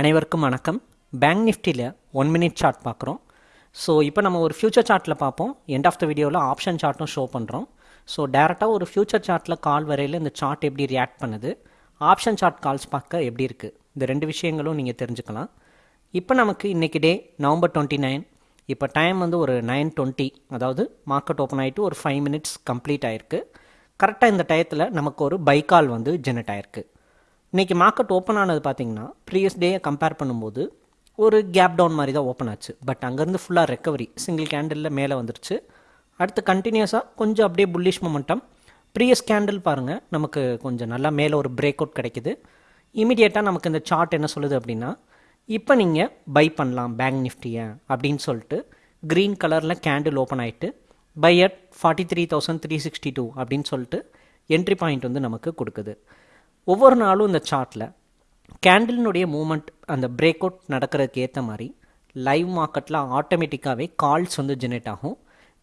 அனைவருக்கும் வணக்கம். பேங்க் நிஃப்டியில் ஒன் மினிட் சார்ட் பார்க்குறோம். ஸோ இப்போ நம்ம ஒரு ஃபியூச்சர் சார்ட்டில் பார்ப்போம். எண்ட் ஆஃப் த வீடியோவில் ஆப்ஷன் சார்ட்டும் ஷோ பண்ணுறோம் ஸோ டேரெக்டாக ஒரு ஃபியூச்சர் சார்ட்டில் கால் வரையில் இந்த சார்ட் எப்படி ரியாக்ட் பண்ணுது ஆப்ஷன் சார்ட் கால்ஸ் பார்க்க எப்படி இருக்குது இந்த ரெண்டு விஷயங்களும் நீங்கள் தெரிஞ்சுக்கலாம். இப்போ நமக்கு இன்றைக்கி டே நவம்பர் டுவெண்ட்டி நைன் இப்போ டைம் வந்து ஒரு நைன் டுவெண்ட்டி அதாவது மார்க்கெட் ஓப்பன் ஆகிட்டு ஒரு ஃபைவ் மினிட்ஸ் கம்ப்ளீட் ஆயிருக்கு. கரெக்டாக இந்த டயத்தில் நமக்கு ஒரு பைக்கால் வந்து ஜெனரேட் ஆயிருக்கு. இன்றைக்கி மார்க்கெட் ஓப்பன் ஆனது பார்த்தீங்கன்னா ப்ரீவியஸ் டேயை கம்பேர் பண்ணும்போது ஒரு கேப் டவுன் மாதிரி தான் ஓப்பன் ஆச்சு. பட் அங்கேருந்து ஃபுல்லாக ரெக்கவரி சிங்கிள் கேண்டிலில் மேலே வந்துருச்சு. அடுத்து கண்டினியூஸாக கொஞ்சம் அப்படியே புல்லிஷ் மொமெண்டம் ப்ரீவியஸ் கேண்டில் பாருங்கள் நமக்கு கொஞ்சம் நல்லா மேலே ஒரு பிரேக் அவுட் கிடைக்குது. இமீடியட்டாக நமக்கு இந்த சார்ட் என்ன சொல்லுது அப்படின்னா இப்போ நீங்கள் பை பண்ணலாம் பேங்க் நிஃப்டியை அப்படின்னு சொல்லிட்டு க்ரீன் கலரில் கேண்டில் ஓப்பன் ஆகிட்டு buy at forty three thousand three sixty two அப்படின்னு சொல்லிட்டு என்ட்ரி பாயிண்ட் வந்து நமக்கு கொடுக்குது. ஒவ்வொரு நாளும் இந்த சார்ட்டில் கேண்டிலினுடைய மூமெண்ட் அந்த பிரேக் அவுட் நடக்கிறதுக்கு ஏற்ற மாதிரி லைவ் மார்க்கெட்டில் ஆட்டோமேட்டிக்காகவே கால்ஸ் வந்து ஜெனரேட் ஆகும்.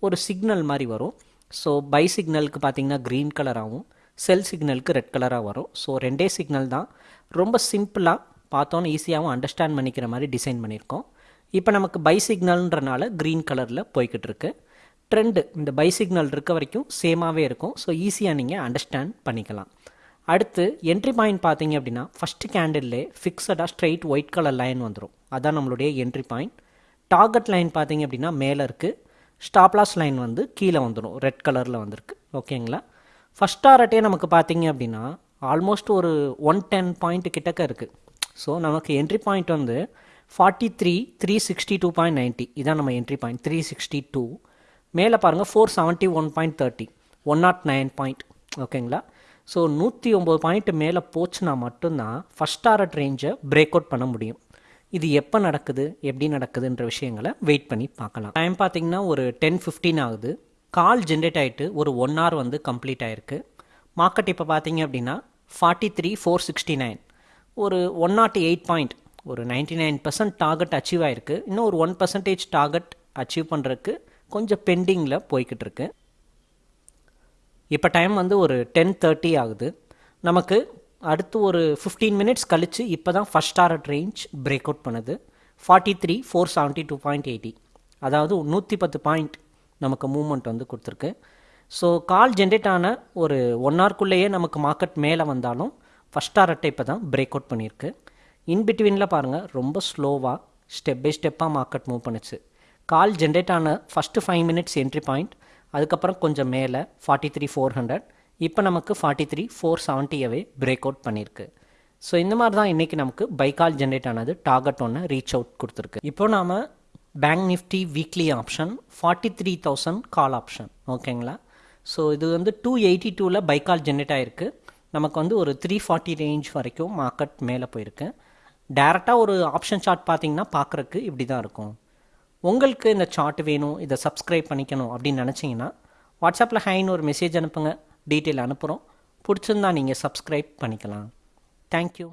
ஒரு சிக்னல் மாதிரி வரும். ஸோ பை சிக்னலுக்கு பார்த்தீங்கன்னா க்ரீன் கலராகவும் செல் சிக்னலுக்கு ரெட் கலராக வரும். ஸோ ரெண்டே சிக்னல் தான். ரொம்ப சிம்பிளாக பார்த்தோன்னு ஈஸியாகவும் அண்டர்ஸ்டாண்ட் பண்ணிக்கிற மாதிரி டிசைன் பண்ணியிருக்கோம். இப்போ நமக்கு பை சிக்னல்ன்றனால க்ரீன் கலரில் போய்கிட்டு இருக்கு. ட்ரெண்டு இந்த பை சிக்னல் இருக்க வரைக்கும் சேமாகவே இருக்கும். ஸோ ஈஸியாக நீங்கள் அண்டர்ஸ்டாண்ட் பண்ணிக்கலாம். அடுத்து என்ட்ரி பாயிண்ட் பார்த்தீங்க அப்படின்னா ஃபஸ்ட்டு கேண்டில்லே ஃபிக்ஸடாக ஸ்ட்ரெயிட் ஒயிட் கலர் லைன் வந்துடும் அதான் நம்மளுடைய என்ட்ரி பாயிண்ட் டார்கெட் லைன் பார்த்தீங்க அப்படின்னா மேலே இருக்குது ஸ்டாப்லாஸ் லைன் வந்து கீழே வந்துடும் ரெட் கலரில் வந்திருக்கு. ஓகேங்களா ஃபஸ்ட் டாரட்டே நமக்கு பார்த்தீங்க அப்படின்னா ஆல்மோஸ்ட் ஒரு ஒன் டென் பாயிண்ட் கிட்டக்க இருக்குது ஸோ நமக்கு என்ட்ரி பாயிண்ட் வந்து forty three three sixty two point ninety இதான் நம்ம entry point three sixty two மேலே பாருங்கள் four seventy one point thirty one not nine point ஓகேங்களா ஸோ நூற்றி ஒம்பது பாயிண்ட் மேலே போச்சுன்னா மட்டும்தான் ஃபஸ்ட் டாரட் ரேஞ்சை பிரேக் அவுட் பண்ண முடியும். இது எப்போ நடக்குது எப்படி நடக்குதுன்ற விஷயங்களை வெயிட் பண்ணி பார்க்கலாம். டைம் பார்த்தீங்கன்னா ஒரு டென் ஃபிஃப்டீன் ஆகுது. கால் ஜென்ரேட் ஆகிட்டு ஒரு ஒன் ஹவர் வந்து கம்ப்ளீட் ஆகிருக்கு மார்க்கெட் இப்போ பார்த்தீங்க அப்படின்னா forty three four sixty nine ஒரு ஒன் நாட் எயிட் பாயிண்ட் ஒரு ninety nine percent target achieve ஆகிருக்கு இன்னும் ஒரு ஒன் பர்சன்டேஜ் டார்கெட் அச்சீவ் பண்ணுறதுக்கு கொஞ்சம் பெண்டிங்கில் போய்கிட்டு இருக்கு. இப்போ டைம் வந்து ஒரு டென் தேர்ட்டி ஆகுது. நமக்கு அடுத்து ஒரு ஃபிஃப்டீன் மினிட்ஸ் கழித்து இப்போ தான் first target range break out பண்ணுது. Forty three four seventy two point eighty அதாவது நூற்றி பத்து பாயிண்ட் நமக்கு மூமெண்ட் வந்து கொடுத்துருக்கு. ஸோ கால் ஜென்ரேட் ஆன ஒரு ஒன் ஹவர்க்குள்ளேயே நமக்கு மார்க்கெட் மேலே வந்தாலும் ஃபஸ்ட் டாரட்டை இப்போ தான் பிரேக் அவுட் பண்ணியிருக்கு. இன் பிட்வீனில் பாருங்கள் ரொம்ப ஸ்லோவாக ஸ்டெப் பை ஸ்டெப்பாக மார்க்கெட் மூவ் பண்ணுச்சு. கால் ஜென்ரேட் ஆன first five minutes entry point அதுக்கப்புறம் கொஞ்சம் மேலே ஃபார்ட்டி த்ரீ ஃபோர் ஹண்ட்ரட் இப்போ நமக்கு ஃபார்ட்டி த்ரீ ஃபோர் செவன்ட்டியவே பிரேக் அவுட் பண்ணியிருக்கு ஸோ இந்த மாதிரி தான் இன்றைக்கி நமக்கு பைக்கால் ஜென்ரேட் ஆனது டார்கெட் ஒன்று ரீச் அவுட் கொடுத்துருக்கு. இப்போ நாம் bank Nifty weekly option forty three thousand call option ஓகேங்களா ஸோ இது வந்து டூ எயிட்டி டூவில் பைக்கால் ஜென்ரேட் ஆகிருக்கு நமக்கு வந்து ஒரு த்ரீ ஃபார்ட்டி ரேஞ்ச் வரைக்கும் மார்க்கெட் மேலே போயிருக்கு. டேரெக்டாக ஒரு ஆப்ஷன் சார்ட் பார்த்தீங்கன்னா பார்க்குறக்கு இப்படி தான் இருக்கும். உங்களுக்கு இந்த சார்ட் வேணும் இதை சப்ஸ்கிரைப் பண்ணிக்கணும் அப்படின்னு நினச்சிங்கன்னா வாட்ஸ்அப்பில் ஹைன்னு ஒரு மெசேஜ் அனுப்புங்க. டீட்டெயில் அனுப்புகிறோம் பிடிச்சிருந்தா நீங்கள் சப்ஸ்கிரைப் பண்ணிக்கலாம். தேங்க்யூ